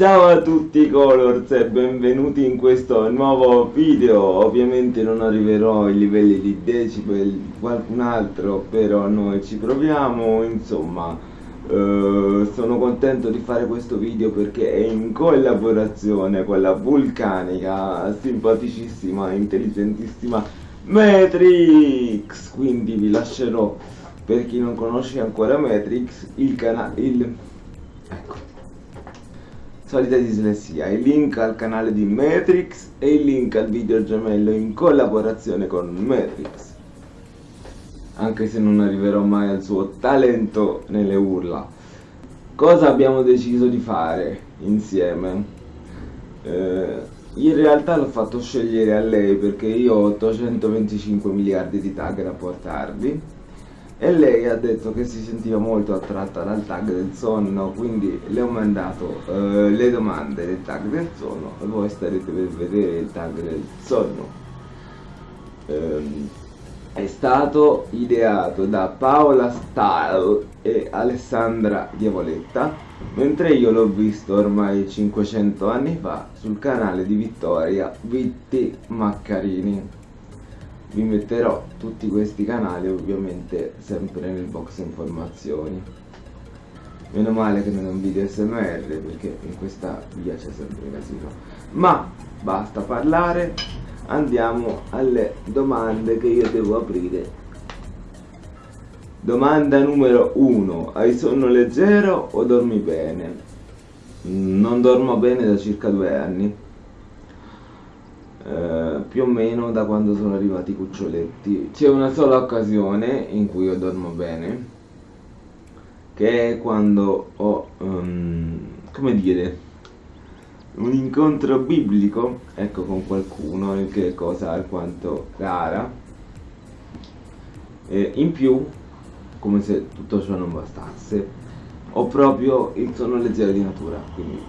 Ciao a tutti Colors e benvenuti in questo nuovo video. Ovviamente non arriverò ai livelli di decibel qualcun altro Però noi ci proviamo. Insomma eh, Sono contento di fare questo video perché è in collaborazione con la vulcanica Simpaticissima, intelligentissima Matrix. Quindi vi lascerò per chi non conosce ancora Matrix il canale il ecco solita dislessia, il link al canale di Matrix e il link al video gemello in collaborazione con Matrix. Anche se non arriverò mai al suo talento nelle urla. Cosa abbiamo deciso di fare insieme? Eh, in realtà l'ho fatto scegliere a lei perché io ho 825 miliardi di tag da portarvi e lei ha detto che si sentiva molto attratta dal tag del sonno quindi le ho mandato uh, le domande del tag del sonno. E voi starete per vedere il tag del sonno. Um, è stato ideato da Paola Style e Alessandra Diavoletta mentre io l'ho visto ormai 500 anni fa sul canale di Vittoria Vitti Maccarini vi metterò tutti questi canali ovviamente sempre nel box informazioni. Meno male che non è un video smr perché in questa via c'è sempre casino. Ma basta parlare andiamo alle domande che io devo aprire. Domanda numero 1 hai sonno leggero o dormi bene? Non dormo bene da circa due anni eh, più o meno da quando sono arrivati i cuccioletti. C'è una sola occasione in cui io dormo bene, che è quando ho, um, come dire, un incontro biblico, ecco, con qualcuno, che è cosa alquanto rara. E in più, come se tutto ciò non bastasse, ho proprio il sonno leggero di natura, quindi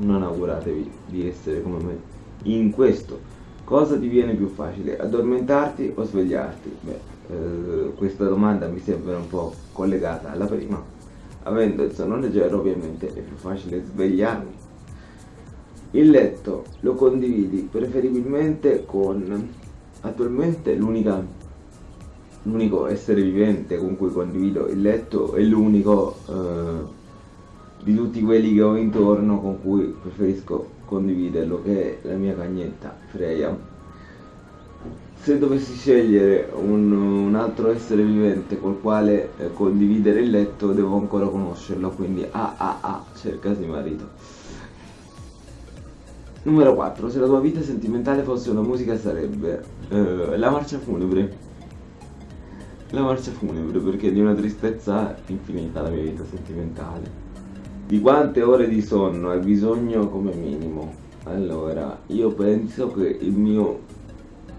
non auguratevi di essere come me in questo. Cosa ti viene più facile addormentarti o svegliarti? Beh eh, questa domanda mi sembra un po' collegata alla prima. Avendo il sonno leggero ovviamente è più facile svegliarmi. Il letto lo condividi preferibilmente con attualmente l'unica l'unico essere vivente con cui condivido il letto è l'unico eh, di tutti quelli che ho intorno con cui preferisco condividerlo che è la mia cagnetta Freya. Se dovessi scegliere un, un altro essere vivente col quale eh, condividere il letto devo ancora conoscerlo quindi ah ah ah cercasi marito. Numero 4 se la tua vita sentimentale fosse una musica sarebbe eh, la marcia funebre. La marcia funebre perché è di una tristezza infinita la mia vita sentimentale di quante ore di sonno hai bisogno come minimo? Allora, io penso che il mio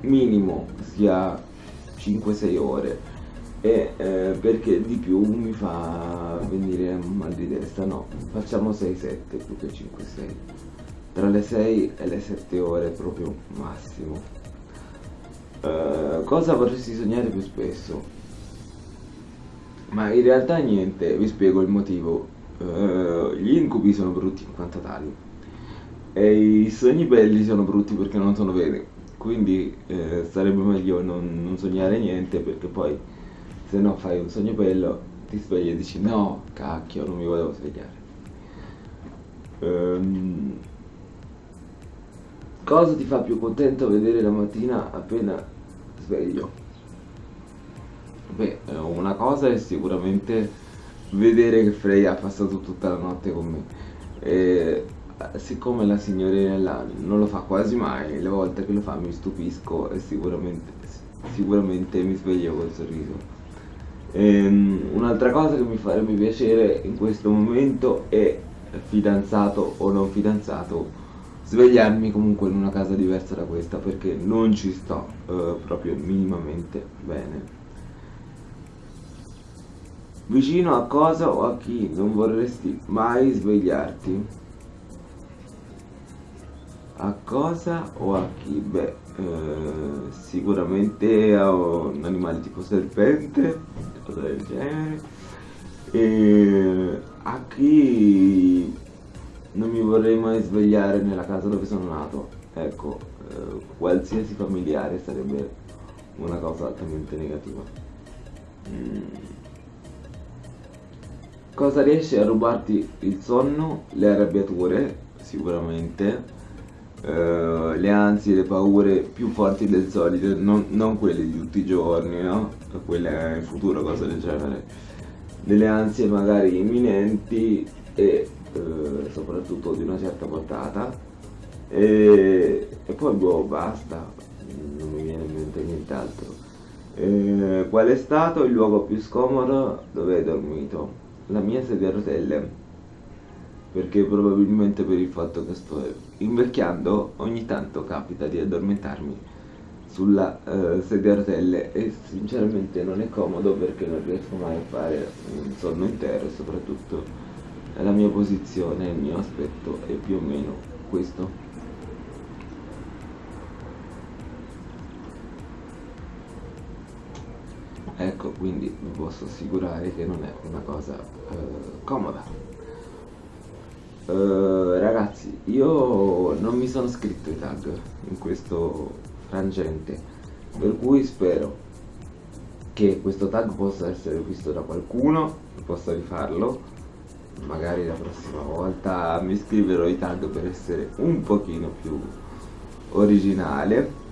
minimo sia 5-6 ore. E eh, perché di più mi fa venire mal di testa, no, facciamo 6-7 più che 5-6 tra le 6 e le 7 ore proprio massimo. Uh, cosa vorresti sognare più spesso? ma in realtà niente, vi spiego il motivo uh, gli incubi sono brutti in quanto tali. E i sogni belli sono brutti perché non sono veri. Quindi eh, sarebbe meglio non, non, sognare niente perché poi se no fai un sogno bello ti svegli e dici no cacchio non mi volevo svegliare. Um, cosa ti fa più contento vedere la mattina appena sveglio? Beh una cosa è sicuramente vedere che Freya ha passato tutta la notte con me. E, siccome la signorina non lo fa quasi mai, le volte che lo fa mi stupisco e sicuramente, sicuramente mi sveglio col sorriso. Ehm, un'altra cosa che mi farebbe piacere in questo momento è fidanzato o non fidanzato svegliarmi comunque in una casa diversa da questa perché non ci sto eh, proprio minimamente bene Vicino a cosa o a chi non vorresti mai svegliarti? A cosa o a chi? Beh, eh, sicuramente a un animale tipo serpente, cosa del genere. E a chi non mi vorrei mai svegliare nella casa dove sono nato. Ecco, eh, qualsiasi familiare sarebbe una cosa altamente negativa. Mm. Cosa riesce a rubarti il sonno? Le arrabbiature, sicuramente. Uh, le ansie, le paure più forti del solito, non, non, quelle di tutti i giorni, no? Quelle in futuro, cose del genere. Delle ansie magari imminenti e uh, soprattutto di una certa portata. E, e poi boh, basta, non mi viene in mente nient'altro. Eh, qual è stato il luogo più scomodo dove hai dormito? La mia sedia a rotelle perché probabilmente per il fatto che sto invecchiando ogni tanto capita di addormentarmi sulla uh, sedia a rotelle e sinceramente non è comodo perché non riesco mai a fare un sonno intero e soprattutto la mia posizione, il mio aspetto è più o meno questo. Ecco, quindi vi posso assicurare che non è una cosa uh, comoda. Uh, ragazzi, io non mi sono scritto i tag in questo frangente, per cui spero che questo tag possa essere visto da qualcuno, possa rifarlo, magari la prossima volta mi scriverò i tag per essere un pochino più originale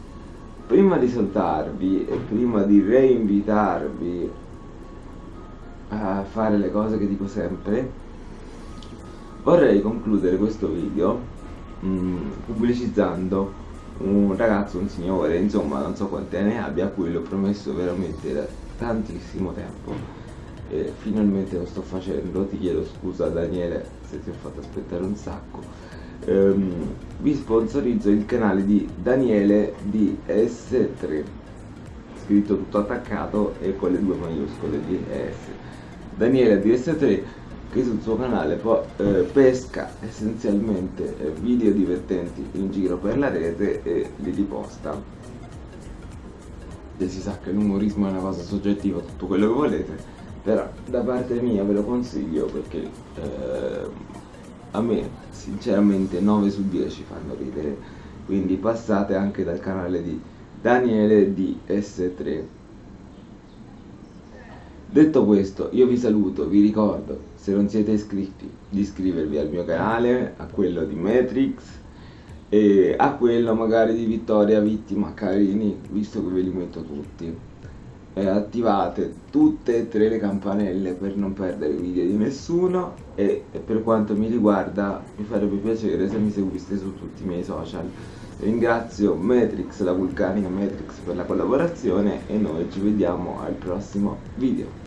prima di salutarvi e prima di reinvitarvi a fare le cose che dico sempre vorrei concludere questo video mh, mm, pubblicizzando un ragazzo, un signore, insomma non so quante ne abbia a cui l'ho promesso veramente da tantissimo tempo. E finalmente lo sto facendo, ti chiedo scusa Daniele se ti ho fatto aspettare un sacco ehm, vi sponsorizzo il canale di Daniele DS3 scritto tutto attaccato e con le due maiuscole di ES Daniele DS3 che sul suo canale eh, pesca essenzialmente eh, video divertenti in giro per la rete e li riposta. E si sa che l'umorismo è una cosa soggettiva tutto quello che volete però da parte mia ve lo consiglio perché eh, a me sinceramente 9 su 10 fanno ridere. Quindi passate anche dal canale di Daniele DS3 detto questo io vi saluto vi ricordo se non siete iscritti di iscrivervi al mio canale a quello di Matrix e a quello magari di Vittoria Vittima Carini visto che ve li metto tutti eh, attivate tutte e tre le campanelle per non perdere i video di nessuno. E, e per quanto mi riguarda mi farebbe piacere se mi seguiste su tutti i miei social. Ringrazio Matrix, la vulcanica Matrix per la collaborazione e noi ci vediamo al prossimo video